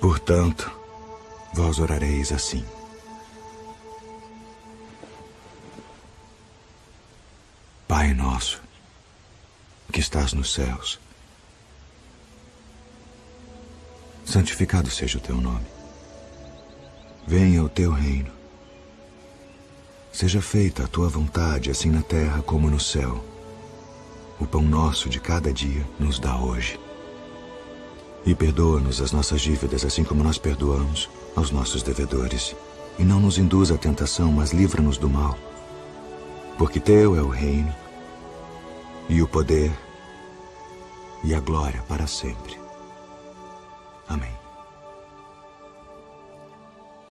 Portanto, vós orareis assim. Pai nosso, que estás nos céus, santificado seja o teu nome. Venha o teu reino. Seja feita a tua vontade, assim na terra como no céu. O pão nosso de cada dia nos dá hoje. E perdoa-nos as nossas dívidas, assim como nós perdoamos aos nossos devedores. E não nos induz à tentação, mas livra-nos do mal. Porque teu é o reino, e o poder, e a glória para sempre. Amém.